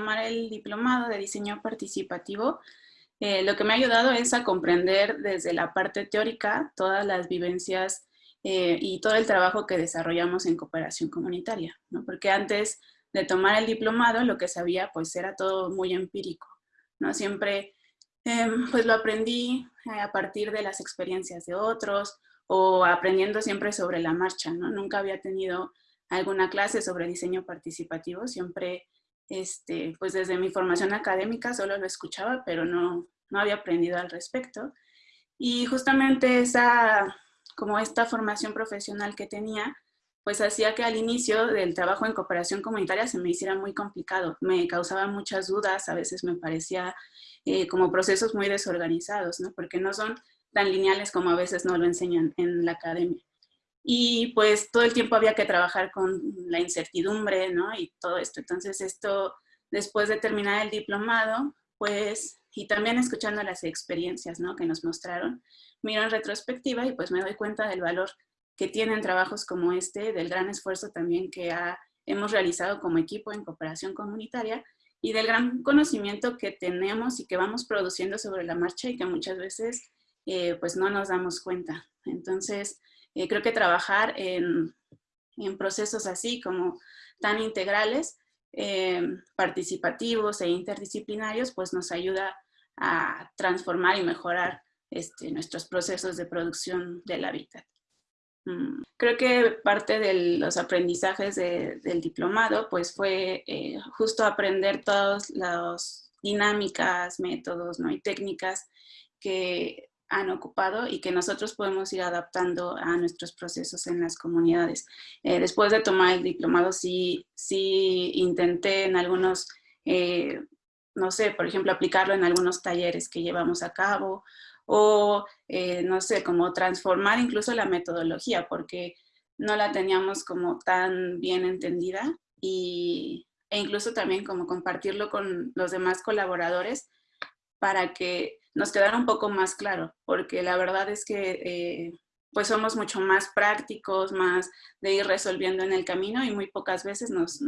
tomar el diplomado de diseño participativo, eh, lo que me ha ayudado es a comprender desde la parte teórica todas las vivencias eh, y todo el trabajo que desarrollamos en cooperación comunitaria, ¿no? porque antes de tomar el diplomado lo que sabía pues era todo muy empírico, ¿no? siempre em, pues lo aprendí a partir de las experiencias de otros o aprendiendo siempre sobre la marcha, ¿no? nunca había tenido alguna clase sobre diseño participativo, siempre este, pues desde mi formación académica solo lo escuchaba, pero no, no había aprendido al respecto. Y justamente esa, como esta formación profesional que tenía, pues hacía que al inicio del trabajo en cooperación comunitaria se me hiciera muy complicado. Me causaba muchas dudas, a veces me parecía eh, como procesos muy desorganizados, ¿no? porque no son tan lineales como a veces no lo enseñan en la academia. Y pues todo el tiempo había que trabajar con la incertidumbre, ¿no? Y todo esto. Entonces esto, después de terminar el diplomado, pues, y también escuchando las experiencias, ¿no? Que nos mostraron, miro en retrospectiva y pues me doy cuenta del valor que tienen trabajos como este, del gran esfuerzo también que hemos realizado como equipo en cooperación comunitaria y del gran conocimiento que tenemos y que vamos produciendo sobre la marcha y que muchas veces eh, pues no nos damos cuenta. Entonces, eh, creo que trabajar en, procesos así como tan integrales, eh, participativos e interdisciplinarios, pues nos ayuda a transformar y mejorar este, nuestros procesos de producción del hábitat. Mm, creo que parte de los aprendizajes del diplomado pues fue eh, justo aprender todas las dinámicas, métodos ¿no? y técnicas que han ocupado y que nosotros podemos ir adaptando a nuestros procesos en las comunidades. Eh, después de tomar el diplomado, sí, sí intenté en algunos, eh, no sé, por ejemplo, aplicarlo en algunos talleres que llevamos a cabo o, eh, no sé, como transformar incluso la metodología porque no la teníamos como tan bien entendida y, e incluso también como compartirlo con los demás colaboradores para que nos quedara un poco más claro, porque la verdad es que eh, pues somos mucho más prácticos, más de ir resolviendo en el camino y muy pocas veces nos,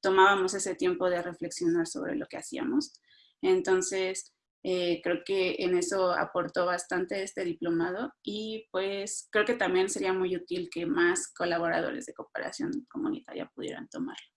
tomábamos ese tiempo de reflexionar sobre lo que hacíamos. Entonces, eh, creo que en eso aportó bastante este diplomado y pues creo que también sería muy útil que más colaboradores de cooperación comunitaria pudieran tomarlo.